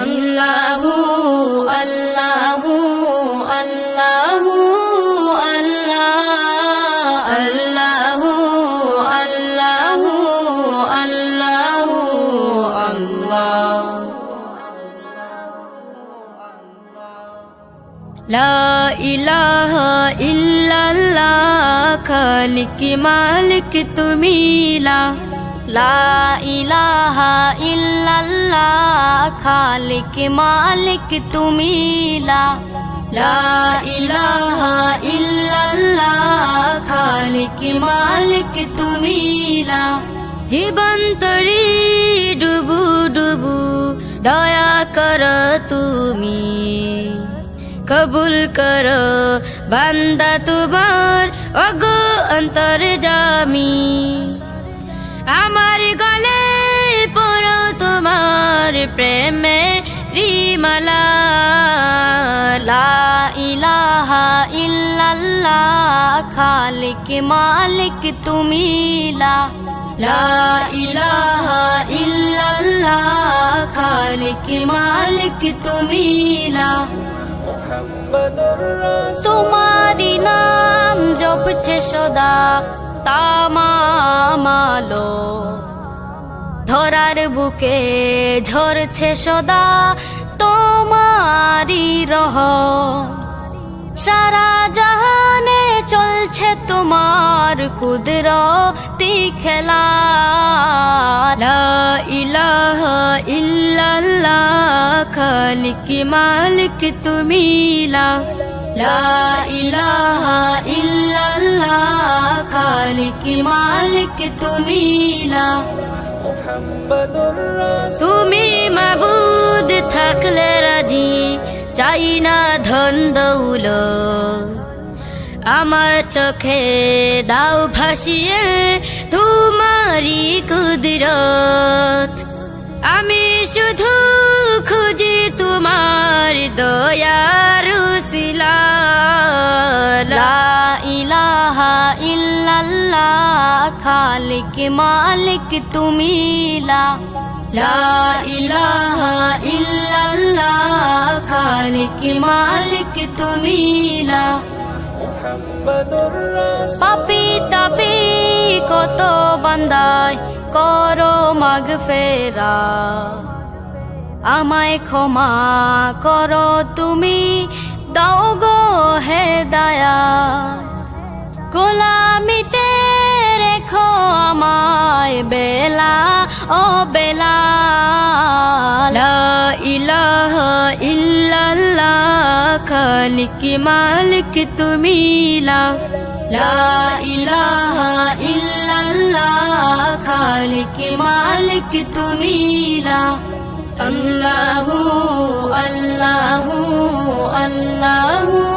اللہ اللہ اللہ اللہ اللہ اللہ اللہ اللہ لا الہ الا اللہ خالق مالک تمیلا ইলাহা ইল্লাল্লাহ, খালিক মালিক তুমি লা। ইলাহা ইল্লাল্লাহ, খালিক মালিক তুমি লা। জীবন তরি ডুবু ডুবু, দয়া কর তুমি। কবুল কর বান্দা তোমার অগো অন্তর জামি আমার গলে পড়ো তোমার প্রেমে রিমালা। লা ইলাহা ইল্লাল্লাহ খালিক মালিক তুমি লা। লা ইলাহা ইল্লাল্লাহ খালিক মালিক তুমি লা। তোমারি নাম জপছে সদা। তামামালো ধরার বুকে ঝরছে সদা তোমারি রহ। সারা জাহানে চলছে তোমার কুদরতি খেলা। ইলাহ ইলাহা ইল্লাল্লাহ, খালিক মালিক তুমি লা। তুমি মাবুদ থাকলে রাজি চাই না ধন দৌল আমার চোখে দাও ভাসিয়ে তোমারি কুদরত। আমি শুধু খুঁজি তোমার দয়ার ইলাহা ইল্লাল্লাহ খালিক মালিক তুমি লা। ইলাহা ইল্লাল্লাহ খালিক মালিক তুমি লা। পাপি তাপি কত বান্দায় করো মাগ ফেরা আমায় ক্ষমা করো তুমি দাও গো হে দায়া আমায় বেলা ও বেলা লা ইলাহা ইল্লাল্লাহ খালিক মালিক তুমি লা লা ইলাহা ইল্লাল্লাহ খালিক মালিক তুমি লা আল্লাহু আল্লাহু আল্লাহু